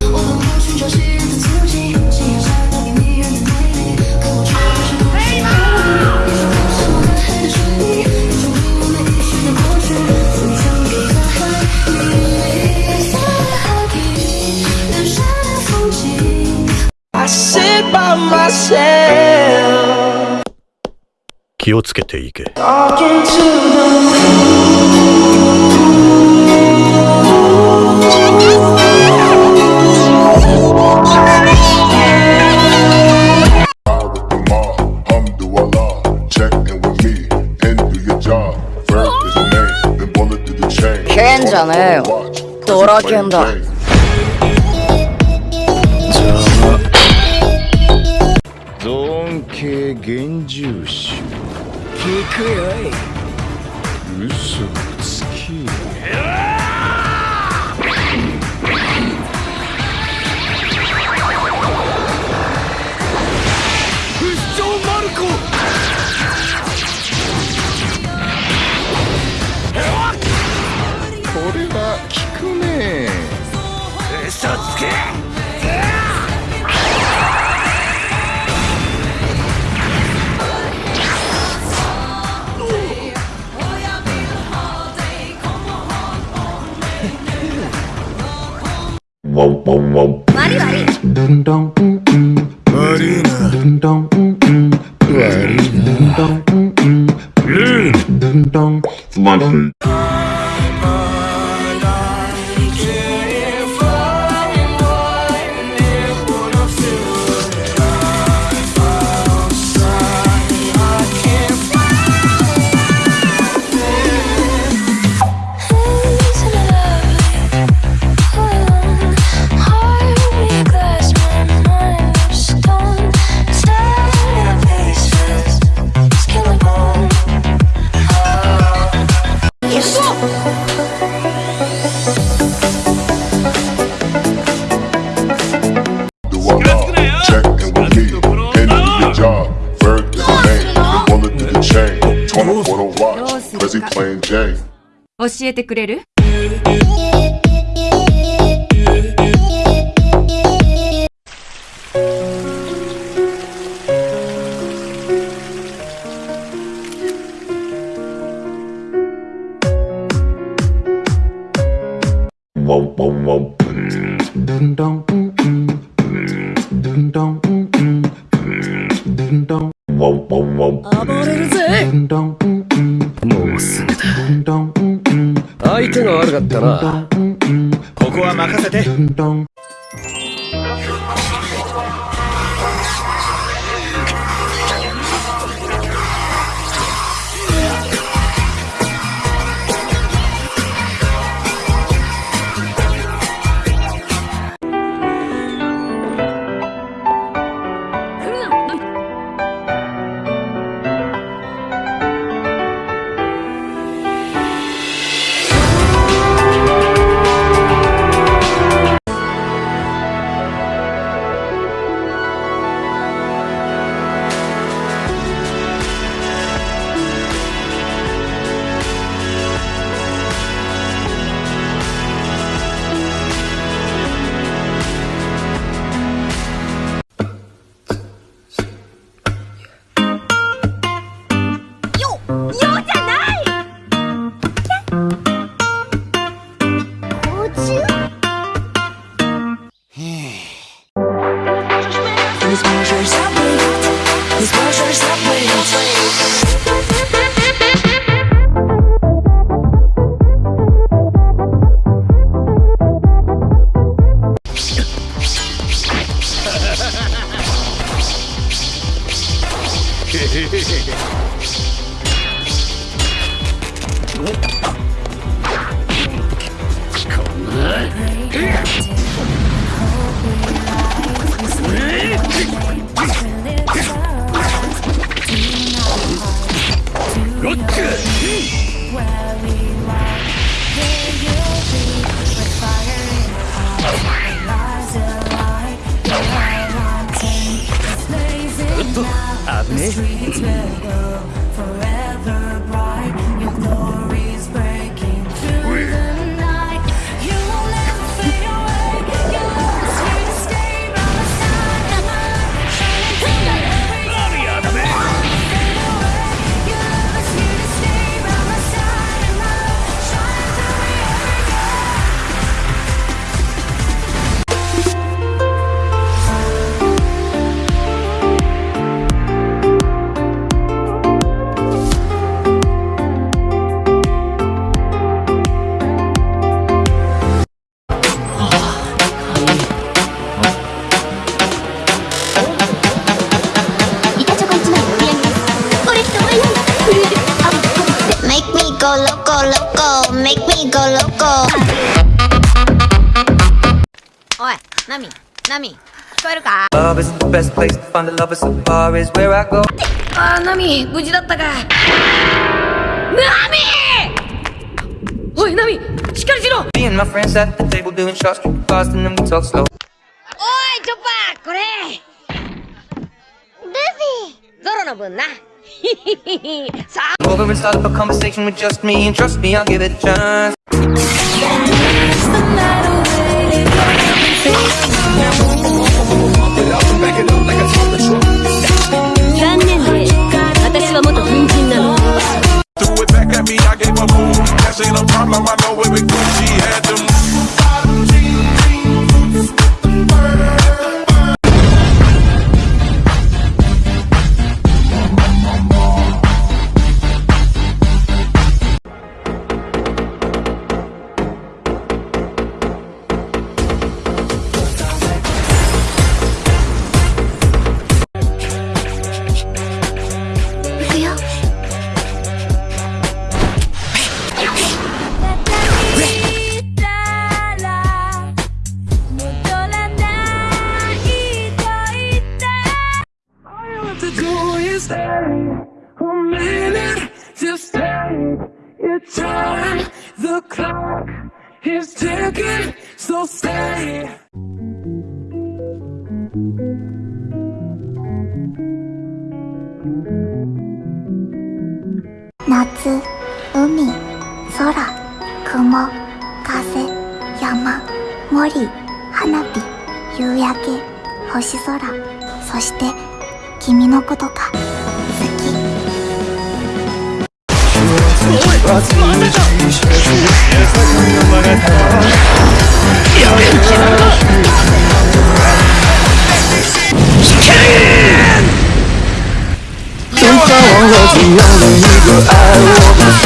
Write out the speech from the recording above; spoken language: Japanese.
我盲目寻找昔日的足迹，夕阳下留给迷人的美丽。看我穿过时光的缝隙，你说那我大海的水滴，你说为我们遗失的过去，曾给予的回忆。I sit by myself. 気をつけていけ。じゃねえよドラケンだ系幻獣種聞くよい。嘘。Marina. Marina. Marina. 教えてくれる相手が悪かったなここは任せて。Hey! go. Oi, Nami, Nami, 聞こえるか? Love is the best place to find the love is the is where I go. Ah, Nami, 無事だったか? Nami! Oi, Nami, しっかりしろ! Me and my friends at the table doing shots, drinking fast and then we talk slow. Oi, Choppa, これ! Luffy! Zoro の分な。Over and start up a conversation with just me And trust me, I'll give it a chance Dance the night away. 夏海空雲風山森花火夕焼け星空そして君のことか。总算忘了怎样的一个